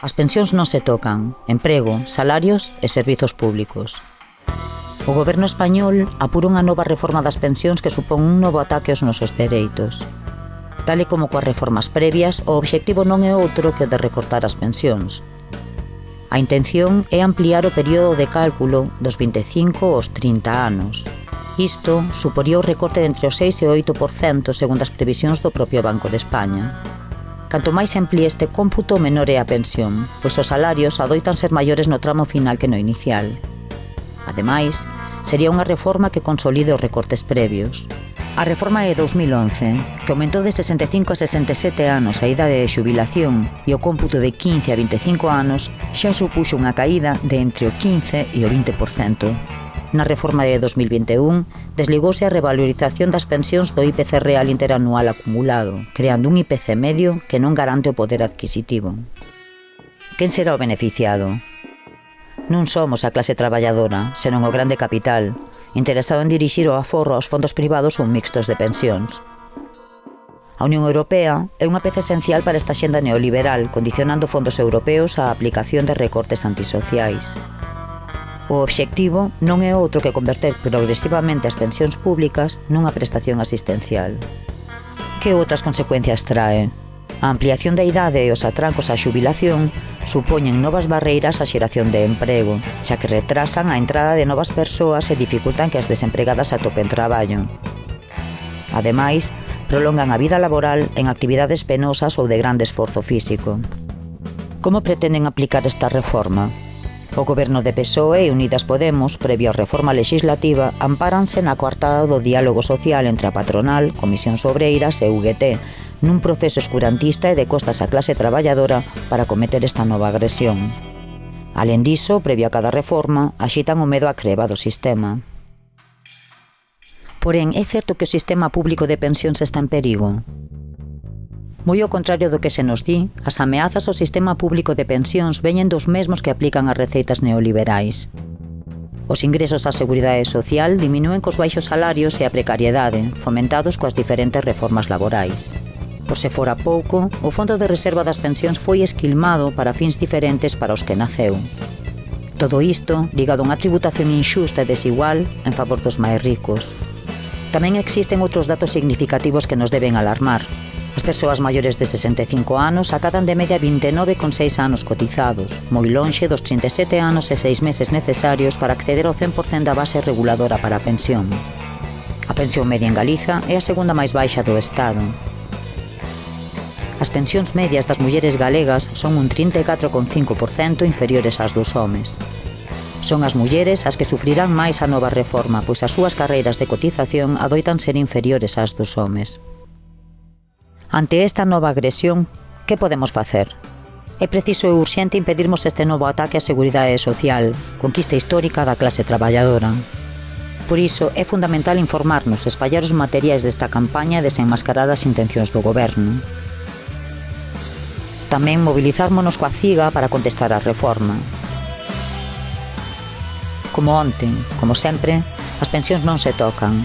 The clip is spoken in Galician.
As pensións non se tocan, emprego, salarios e servizos públicos. O goberno español apura unha nova reforma das pensións que supón un novo ataque aos nosos dereitos. Tal e como coas reformas previas, o obxectivo non é outro que o de recortar as pensións. A intención é ampliar o período de cálculo dos 25 aos 30 anos. Isto suporía o recorte de entre o 6 e o 8% segundo as previsións do propio Banco de España. Canto máis emplíe este cómputo, menor é a pensión, pois os salarios adoitan ser maiores no tramo final que no inicial. Ademais, sería unha reforma que consolide os recortes previos. A reforma de 2011, que aumentou de 65 a 67 anos a idade de xubilación e o cómputo de 15 a 25 anos, xa supuxo unha caída de entre o 15 e o 20%. Na reforma de 2021, desligouse a revalorización das pensións do IPC real interanual acumulado, creando un IPC medio que non garante o poder adquisitivo. Quen será o beneficiado? Non somos a clase traballadora, senón o grande capital, interesado en dirixir o aforro aos fondos privados ou mixtos de pensións. A Unión Europea é unha peza esencial para esta xenda neoliberal, condicionando fondos europeos á aplicación de recortes antisociais. O obxectivo non é outro que converter progresivamente as pensións públicas nunha prestación asistencial. Que outras consecuencias trae? A ampliación da idade e os atrancos á xubilación supoñen novas barreiras á xeración de emprego, xa que retrasan a entrada de novas persoas e dificultan que as desempregadas atopen traballo. Ademais, prolongan a vida laboral en actividades penosas ou de grande esforzo físico. Como pretenden aplicar esta reforma? O goberno de PSOE e Unidas Podemos, previo a reforma legislativa, ampáranse na coartada do diálogo social entre a patronal, Comisións Obreiras e UGT, nun proceso escurantista e de costas á clase traballadora para cometer esta nova agresión. Alén diso, previo a cada reforma, axitan o medo a creva do sistema. Porén, é certo que o sistema público de pensións está en perigo? Moi ao contrario do que se nos di, as ameazas ao sistema público de pensións veñen dos mesmos que aplican as receitas neoliberais. Os ingresos á Seguridade Social diminúen cos baixos salarios e a precariedade, fomentados coas diferentes reformas laborais. Por se fora pouco, o Fondo de Reserva das Pensións foi esquilmado para fins diferentes para os que naceu. Todo isto ligado a unha tributación inxusta e desigual en favor dos máis ricos. Tamén existen outros datos significativos que nos deben alarmar, As persoas maiores de 65 anos acadan de media 29,6 anos cotizados, moi lonxe dos 37 anos e 6 meses necesarios para acceder ao 100% da base reguladora para a pensión. A pensión media en Galiza é a segunda máis baixa do Estado. As pensións medias das mulleres galegas son un 34,5% inferiores ás dos homes. Son as mulleres as que sufrirán máis a nova reforma, pois as súas carreiras de cotización adoitan ser inferiores ás dos homes. Ante esta nova agresión, que podemos facer? É preciso e urxente impedirmos este novo ataque á seguridade social, conquista histórica da clase traballadora. Por iso, é fundamental informarnos e espallar os materiais desta campaña e desenmascarar as intencións do goberno. Tamén mobilizármonos coa CIGA para contestar a reforma. Como onten, como sempre, as pensións non se tocan,